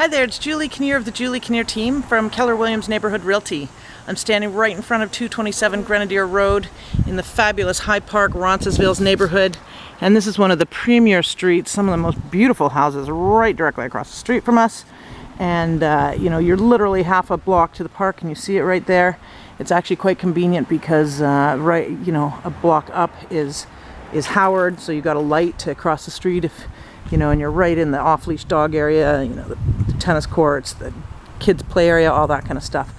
Hi there, it's Julie Kinnear of the Julie Kinnear team from Keller Williams Neighborhood Realty. I'm standing right in front of 227 Grenadier Road in the fabulous High Park, Roncesvalles neighborhood. And this is one of the premier streets, some of the most beautiful houses right directly across the street from us. And uh, you know, you're literally half a block to the park and you see it right there. It's actually quite convenient because uh, right, you know, a block up is is Howard, so you've got a light to cross the street if you know, and you're right in the off-leash dog area, you know, the, the, tennis courts, the kids play area, all that kind of stuff.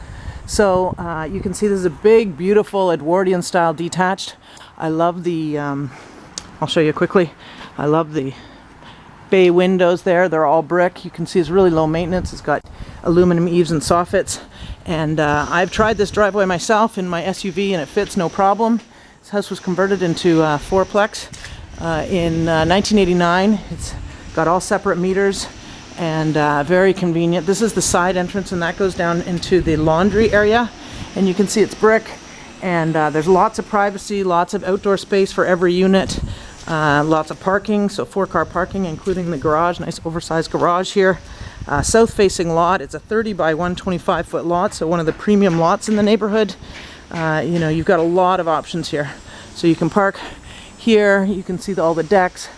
So uh, you can see this is a big, beautiful Edwardian style detached. I love the, um, I'll show you quickly. I love the bay windows there. They're all brick. You can see it's really low maintenance. It's got aluminum eaves and soffits. And uh, I've tried this driveway myself in my SUV and it fits no problem. This house was converted into a fourplex uh, in uh, 1989. It's got all separate meters and uh, very convenient. This is the side entrance and that goes down into the laundry area and you can see it's brick and uh, there's lots of privacy, lots of outdoor space for every unit, uh, lots of parking, so four car parking including the garage, nice oversized garage here. Uh, south facing lot, it's a 30 by 125 foot lot, so one of the premium lots in the neighborhood. you know, you've got a lot of options here. So you can park here you can see the, all the decks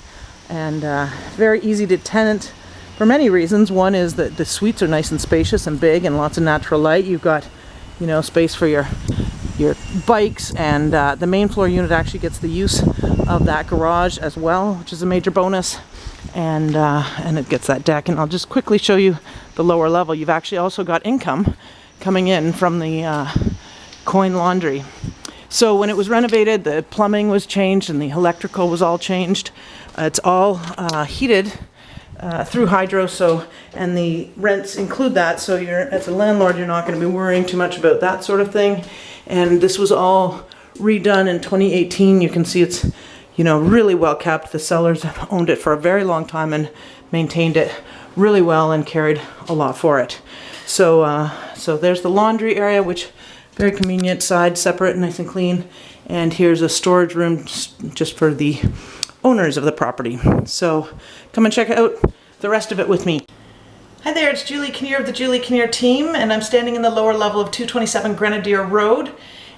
and uh, very easy to tenant for many reasons. One is that the suites are nice and spacious and big and lots of natural light. You've got, you know, space for your your bikes and uh, the main floor unit actually gets the use of that garage as well, which is a major bonus. And, uh, and it gets that deck. And I'll just quickly show you the lower level. You've actually also got income coming in from the uh, coin laundry. So when it was renovated, the plumbing was changed and the electrical was all changed. Uh, it's all uh, heated uh, through hydro, so and the rents include that. So you're as a landlord, you're not going to be worrying too much about that sort of thing. And this was all redone in 2018. You can see it's you know really well kept. The sellers have owned it for a very long time and maintained it really well and carried a lot for it. So uh, so there's the laundry area, which very convenient, side separate, nice and clean. And here's a storage room just for the owners of the property. So come and check out the rest of it with me. Hi there, it's Julie Kinnear of the Julie Kinnear team, and I'm standing in the lower level of 227 Grenadier Road.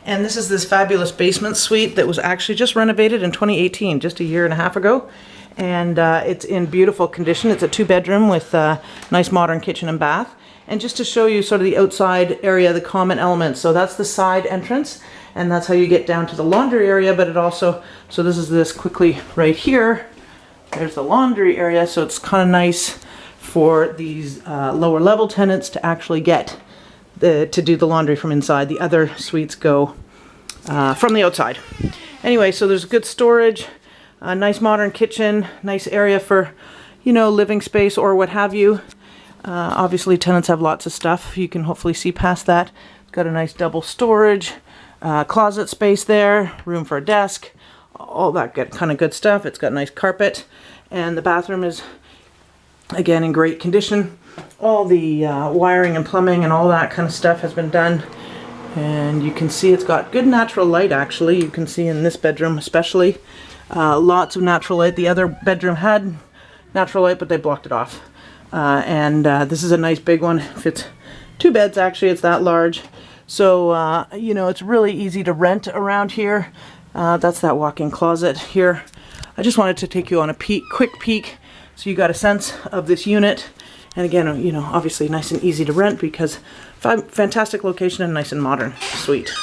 And this is this fabulous basement suite that was actually just renovated in 2018, just a year and a half ago. And uh, it's in beautiful condition. It's a two bedroom with a nice modern kitchen and bath. And just to show you sort of the outside area, the common elements. So that's the side entrance and that's how you get down to the laundry area, but it also, so this is this quickly right here. There's the laundry area, so it's kind of nice for these uh, lower level tenants to actually get the, to do the laundry from inside. The other suites go uh, from the outside. Anyway, so there's good storage, a nice modern kitchen, nice area for, you know, living space or what have you. Uh, obviously tenants have lots of stuff. You can hopefully see past that. It's got a nice double storage, uh, closet space there, room for a desk, all that good, kind of good stuff. It's got nice carpet and the bathroom is again in great condition. All the uh, wiring and plumbing and all that kind of stuff has been done. And you can see it's got good natural light actually. You can see in this bedroom especially. Uh, lots of natural light. The other bedroom had natural light but they blocked it off. Uh, and uh, this is a nice big one. Fits two beds actually, it's that large. So, uh, you know, it's really easy to rent around here. Uh, that's that walk-in closet here. I just wanted to take you on a peek, quick peek so you got a sense of this unit. And again, you know, obviously nice and easy to rent because fantastic location and nice and modern. Sweet.